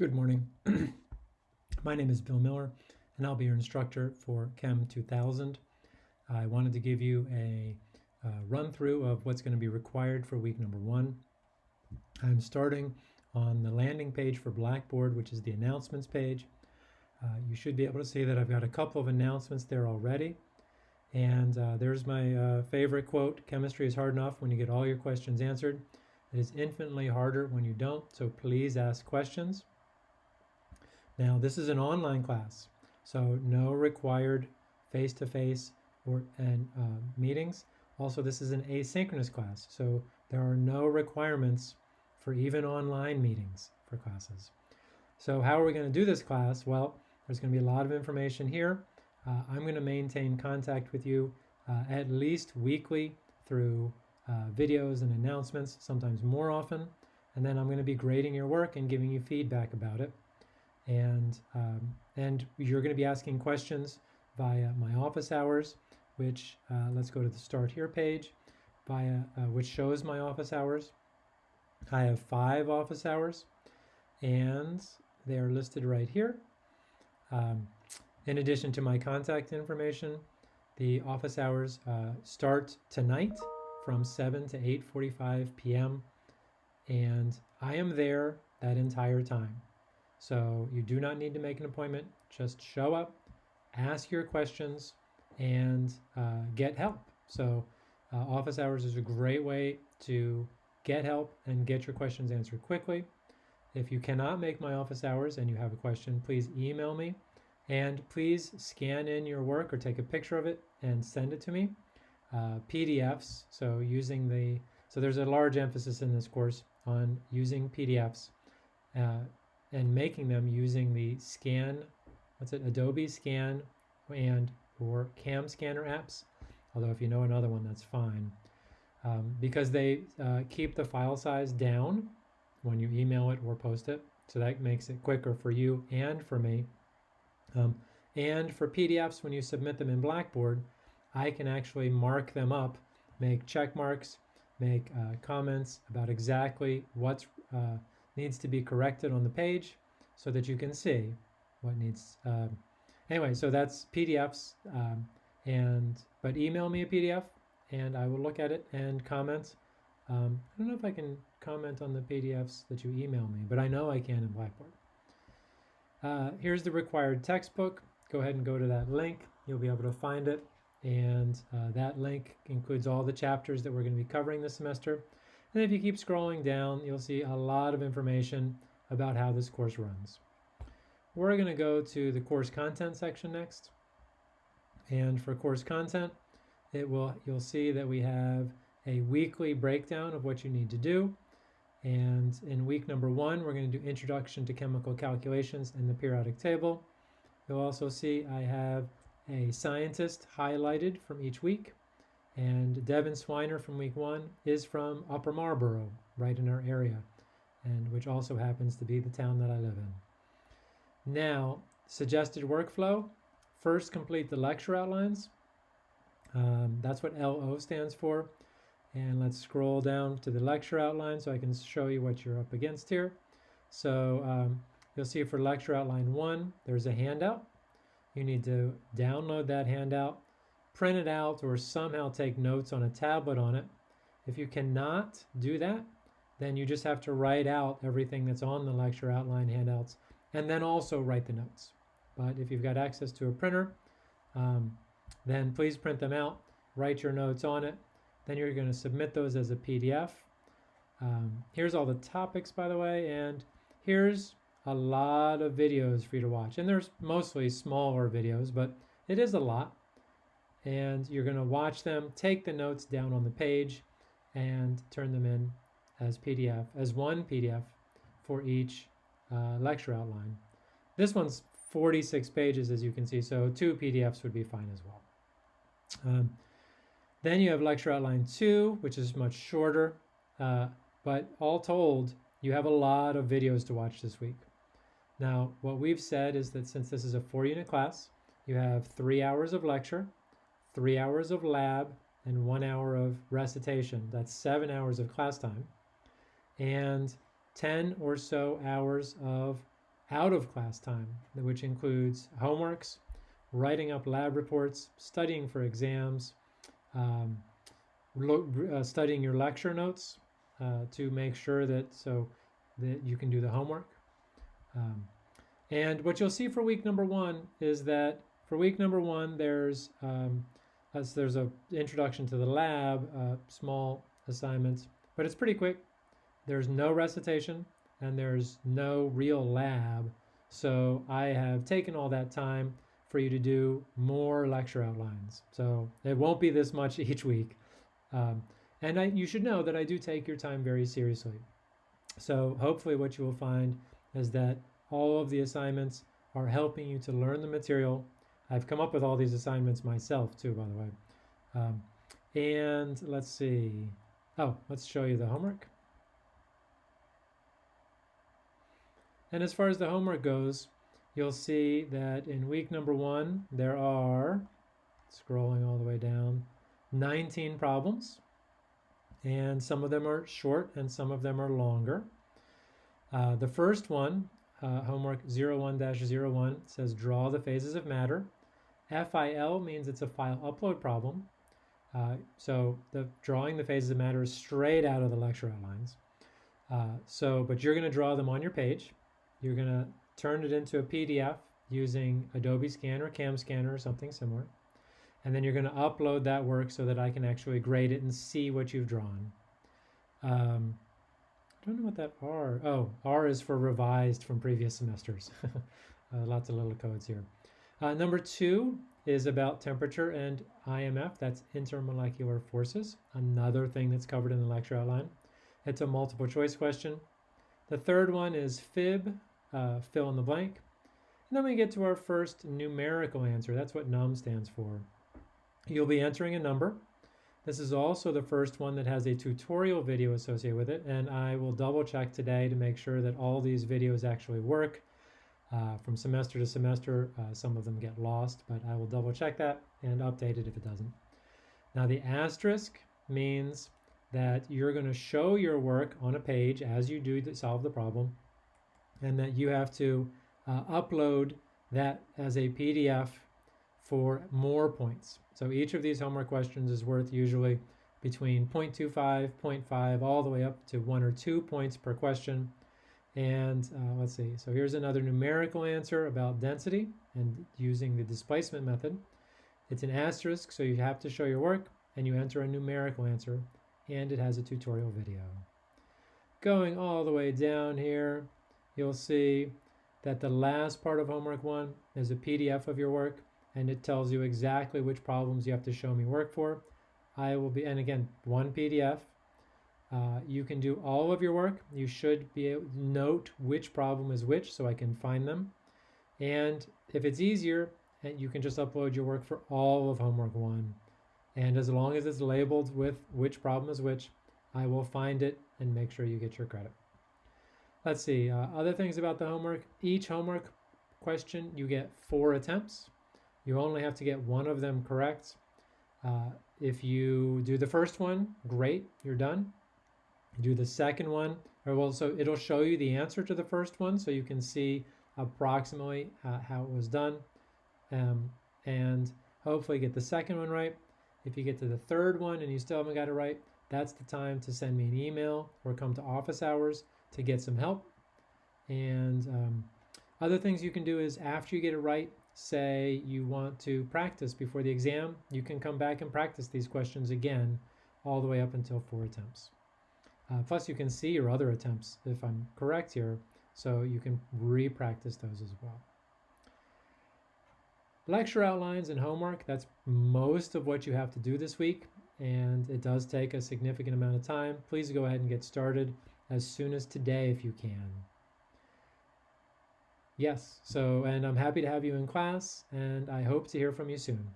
Good morning. My name is Bill Miller, and I'll be your instructor for Chem 2000. I wanted to give you a uh, run through of what's going to be required for week number one. I'm starting on the landing page for Blackboard, which is the announcements page. Uh, you should be able to see that I've got a couple of announcements there already. And uh, there's my uh, favorite quote Chemistry is hard enough when you get all your questions answered. It is infinitely harder when you don't, so please ask questions. Now, this is an online class, so no required face-to-face or and uh, meetings. Also, this is an asynchronous class, so there are no requirements for even online meetings for classes. So how are we going to do this class? Well, there's going to be a lot of information here. Uh, I'm going to maintain contact with you uh, at least weekly through uh, videos and announcements, sometimes more often. And then I'm going to be grading your work and giving you feedback about it and um, and you're going to be asking questions via my office hours which uh, let's go to the start here page via uh, which shows my office hours. I have five office hours and they are listed right here. Um, in addition to my contact information the office hours uh, start tonight from 7 to 8:45 p.m. and I am there that entire time so you do not need to make an appointment. Just show up, ask your questions, and uh, get help. So uh, office hours is a great way to get help and get your questions answered quickly. If you cannot make my office hours and you have a question, please email me and please scan in your work or take a picture of it and send it to me. Uh, PDFs, so using the, so there's a large emphasis in this course on using PDFs. Uh, and making them using the scan, what's it, Adobe Scan and or Cam Scanner apps. Although if you know another one, that's fine. Um, because they uh, keep the file size down when you email it or post it. So that makes it quicker for you and for me. Um, and for PDFs, when you submit them in Blackboard, I can actually mark them up, make check marks, make uh, comments about exactly what's uh, needs to be corrected on the page so that you can see what needs. Um, anyway, so that's PDFs. Um, and but email me a PDF and I will look at it and comment. Um, I don't know if I can comment on the PDFs that you email me, but I know I can in Blackboard. Uh, here's the required textbook. Go ahead and go to that link. You'll be able to find it. And uh, that link includes all the chapters that we're going to be covering this semester. And if you keep scrolling down, you'll see a lot of information about how this course runs. We're going to go to the course content section next. And for course content, it will you'll see that we have a weekly breakdown of what you need to do. And in week number one, we're going to do Introduction to Chemical Calculations and the Periodic Table. You'll also see I have a scientist highlighted from each week. And Devin Swiner from week one is from Upper Marlboro, right in our area, and which also happens to be the town that I live in. Now, suggested workflow. First, complete the lecture outlines. Um, that's what LO stands for. And let's scroll down to the lecture outline so I can show you what you're up against here. So um, you'll see for lecture outline one, there's a handout. You need to download that handout print it out or somehow take notes on a tablet on it. If you cannot do that, then you just have to write out everything that's on the lecture outline handouts and then also write the notes. But if you've got access to a printer, um, then please print them out, write your notes on it. Then you're going to submit those as a PDF. Um, here's all the topics, by the way, and here's a lot of videos for you to watch. And there's mostly smaller videos, but it is a lot and you're going to watch them, take the notes down on the page, and turn them in as PDF, as one PDF for each uh, lecture outline. This one's 46 pages, as you can see, so two PDFs would be fine as well. Um, then you have lecture outline two, which is much shorter, uh, but all told, you have a lot of videos to watch this week. Now, what we've said is that since this is a four unit class, you have three hours of lecture, three hours of lab, and one hour of recitation. That's seven hours of class time. And 10 or so hours of out of class time, which includes homeworks, writing up lab reports, studying for exams, um, uh, studying your lecture notes uh, to make sure that so that you can do the homework. Um, and what you'll see for week number one is that for week number one, there's um, there's a introduction to the lab, uh, small assignments, but it's pretty quick. There's no recitation and there's no real lab. So I have taken all that time for you to do more lecture outlines. So it won't be this much each week. Um, and I, you should know that I do take your time very seriously. So hopefully what you will find is that all of the assignments are helping you to learn the material. I've come up with all these assignments myself too, by the way. Um, and let's see. Oh, let's show you the homework. And as far as the homework goes, you'll see that in week number one, there are, scrolling all the way down, 19 problems. And some of them are short and some of them are longer. Uh, the first one, uh, homework 01-01, says draw the phases of matter. FIL means it's a file upload problem. Uh, so the drawing the phases of matter is straight out of the lecture outlines. Uh, so, but you're going to draw them on your page. You're going to turn it into a PDF using Adobe Scan or Cam Scanner or something similar. And then you're going to upload that work so that I can actually grade it and see what you've drawn. Um, I don't know what that R, oh, R is for revised from previous semesters. uh, lots of little codes here. Uh, number two is about temperature and IMF, that's intermolecular forces, another thing that's covered in the lecture outline. It's a multiple choice question. The third one is fib, uh, fill in the blank. And then we get to our first numerical answer. That's what NUM stands for. You'll be entering a number. This is also the first one that has a tutorial video associated with it, and I will double check today to make sure that all these videos actually work. Uh, from semester to semester, uh, some of them get lost, but I will double check that and update it if it doesn't. Now the asterisk means that you're going to show your work on a page as you do to solve the problem, and that you have to uh, upload that as a PDF for more points. So each of these homework questions is worth usually between 0.25, 0.5, all the way up to one or two points per question. And uh, let's see, so here's another numerical answer about density and using the displacement method. It's an asterisk, so you have to show your work and you enter a numerical answer and it has a tutorial video. Going all the way down here, you'll see that the last part of homework one is a PDF of your work and it tells you exactly which problems you have to show me work for. I will be, and again, one PDF. Uh, you can do all of your work. You should be able to note which problem is which so I can find them. And if it's easier, eh, you can just upload your work for all of homework one. And as long as it's labeled with which problem is which, I will find it and make sure you get your credit. Let's see, uh, other things about the homework. Each homework question, you get four attempts. You only have to get one of them correct. Uh, if you do the first one, great, you're done. Do the second one, or well, so it'll show you the answer to the first one, so you can see approximately uh, how it was done, um, and hopefully get the second one right. If you get to the third one and you still haven't got it right, that's the time to send me an email or come to office hours to get some help. And um, other things you can do is after you get it right, say you want to practice before the exam, you can come back and practice these questions again all the way up until four attempts. Uh, plus you can see your other attempts if I'm correct here, so you can re-practice those as well. Lecture outlines and homework, that's most of what you have to do this week, and it does take a significant amount of time. Please go ahead and get started as soon as today if you can. Yes, so, and I'm happy to have you in class, and I hope to hear from you soon.